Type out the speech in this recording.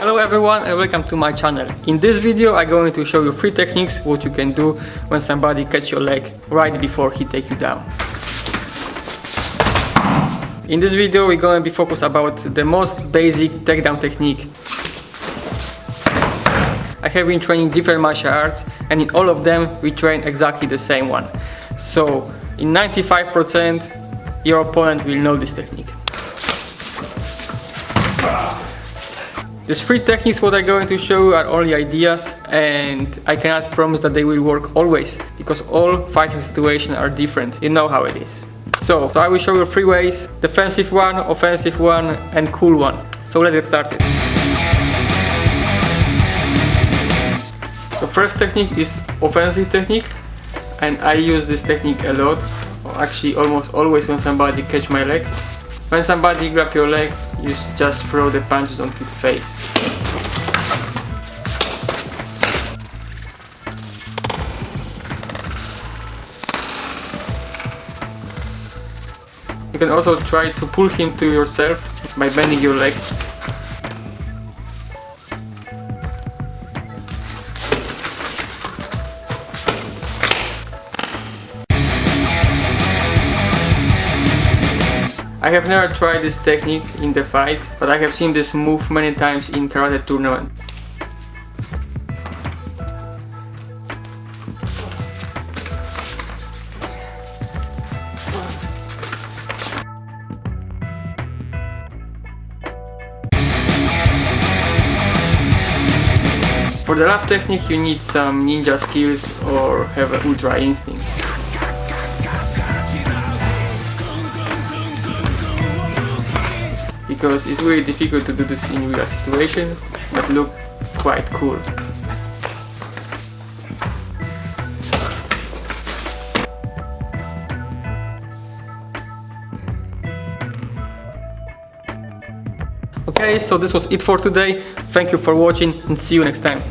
Hello everyone and welcome to my channel. In this video I'm going to show you three techniques what you can do when somebody catch your leg right before he take you down. In this video we're going to be focused about the most basic takedown technique. I have been training different martial arts and in all of them we train exactly the same one. So in 95% your opponent will know this technique. These three techniques what I'm going to show are only ideas and I cannot promise that they will work always because all fighting situations are different. You know how it is. So, so I will show you three ways. Defensive one, offensive one and cool one. So let's get started. So first technique is offensive technique and I use this technique a lot. Actually almost always when somebody catch my leg. When somebody grab your leg, you just throw the punches on his face. You can also try to pull him to yourself by bending your leg. I have never tried this technique in the fight, but I have seen this move many times in karate tournament. For the last technique you need some ninja skills or have an ultra instinct. Because it's really difficult to do this in real situation but look quite cool. Okay, so this was it for today. Thank you for watching and see you next time.